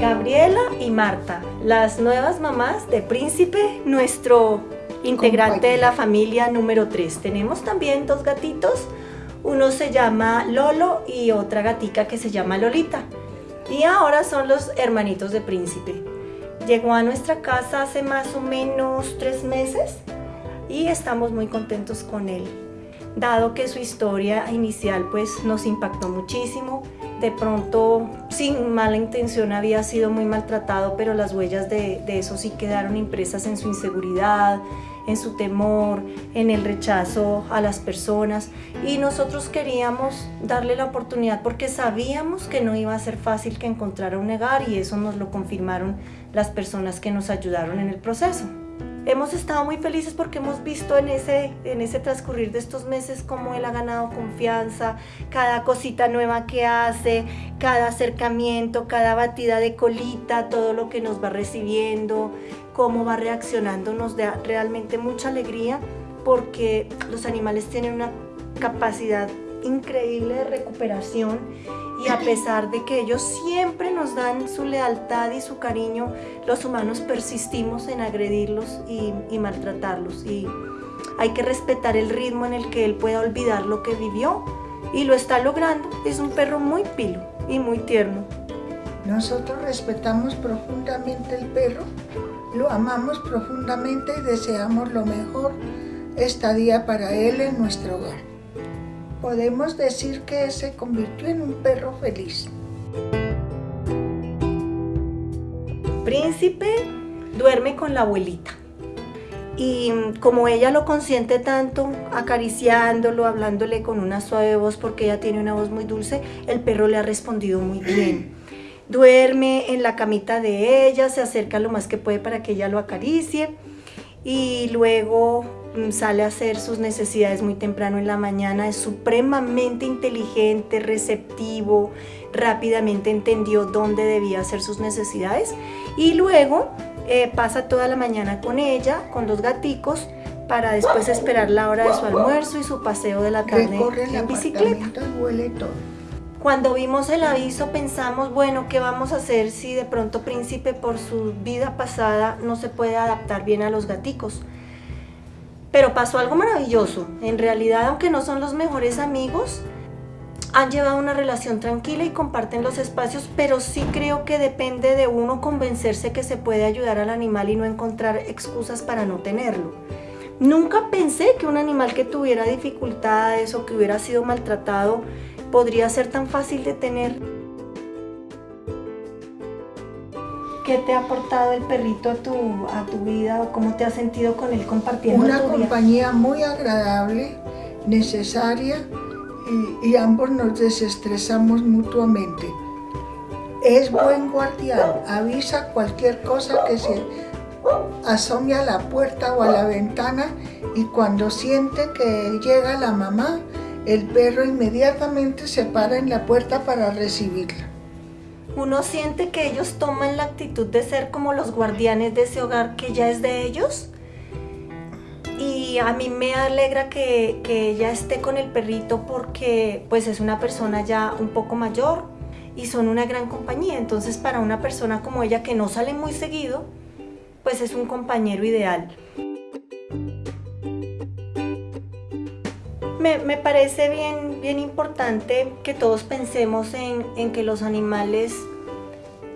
Gabriela y Marta, las nuevas mamás de Príncipe, nuestro integrante de la familia número 3. Tenemos también dos gatitos, uno se llama Lolo y otra gatica que se llama Lolita. Y ahora son los hermanitos de Príncipe. Llegó a nuestra casa hace más o menos tres meses y estamos muy contentos con él. Dado que su historia inicial pues nos impactó muchísimo, de pronto sin mala intención había sido muy maltratado, pero las huellas de, eso sí quedaron impresas en su inseguridad, en su temor, en el rechazo a las personas y nosotros queríamos darle la oportunidad porque sabíamos que no iba a ser fácil que encontrara un hogar y eso nos lo confirmaron las personas que nos ayudaron en el proceso. Hemos estado muy felices porque hemos visto en ese, en ese transcurrir de estos meses cómo él ha ganado confianza, cada cosita nueva que hace, cada acercamiento, cada batida de colita, todo lo que nos va recibiendo, cómo va reaccionando, nos da realmente mucha alegría porque los animales tienen una capacidad increíble de recuperación y a pesar de que ellos siempre nos dan su lealtad y su cariño, los humanos persistimos en agredirlos y, maltratarlos y hay que respetar el ritmo en el que él pueda olvidar lo que vivió y lo está logrando. Es un perro muy pilo y muy tierno. Nosotros respetamos profundamente el perro, lo amamos profundamente y deseamos lo mejor estadía para él en nuestro hogar podemos decir que se convirtió en un perro feliz. Príncipe duerme con la abuelita y como ella lo consiente tanto, acariciándolo, hablándole con una suave voz porque ella tiene una voz muy dulce, el perro le ha respondido muy bien. Duerme en la camita de ella, se acerca lo más que puede para que ella lo acaricie y luego sale a hacer sus necesidades muy temprano en la mañana, es supremamente inteligente, receptivo, rápidamente entendió dónde debía hacer sus necesidades y luego eh, pasa toda la mañana con ella, con los gaticos, para después esperar la hora de su almuerzo y su paseo de la tarde en bicicleta. Cuando vimos el aviso pensamos, bueno, ¿qué vamos a hacer si de pronto Príncipe por su vida pasada no se puede adaptar bien a los gaticos? Pero pasó algo maravilloso. En realidad, aunque no son los mejores amigos, han llevado una relación tranquila y comparten los espacios, pero sí creo que depende de uno convencerse que se puede ayudar al animal y no encontrar excusas para no tenerlo. Nunca pensé que un animal que tuviera dificultades o que hubiera sido maltratado podría ser tan fácil de tener. ¿Qué te ha aportado el perrito a tu, a tu vida o cómo te has sentido con él compartiendo Una compañía muy agradable, necesaria y, ambos nos desestresamos mutuamente. Es buen guardián, avisa cualquier cosa que se asome a la puerta o a la ventana y cuando siente que llega la mamá, el perro inmediatamente se para en la puerta para recibirla uno siente que ellos toman la actitud de ser como los guardianes de ese hogar que ya es de ellos. Y a mí me alegra que, ella esté con el perrito porque pues es una persona ya un poco mayor y son una gran compañía. Entonces para una persona como ella que no sale muy seguido, pues es un compañero ideal. Me, parece bien, bien importante que todos pensemos en, en que los animales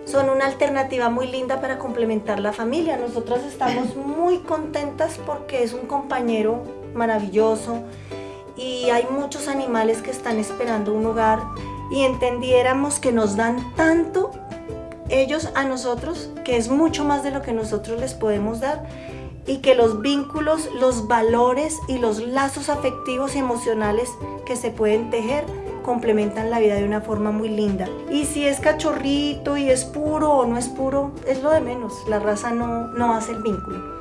son una alternativa muy linda para complementar la familia. Nosotras estamos muy contentas porque es un compañero maravilloso y hay muchos animales que están esperando un hogar y entendiéramos que nos dan tanto ellos a nosotros, que es mucho más de lo que nosotros les podemos dar y que los vínculos, los valores y los lazos afectivos y emocionales que se pueden tejer complementan la vida de una forma muy linda. Y si es cachorrito y es puro o no es puro, es lo de menos. La raza no, no hace el vínculo.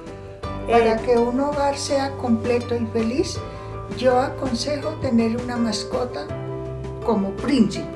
Para eh, que un hogar sea completo y feliz, yo aconsejo tener una mascota como príncipe.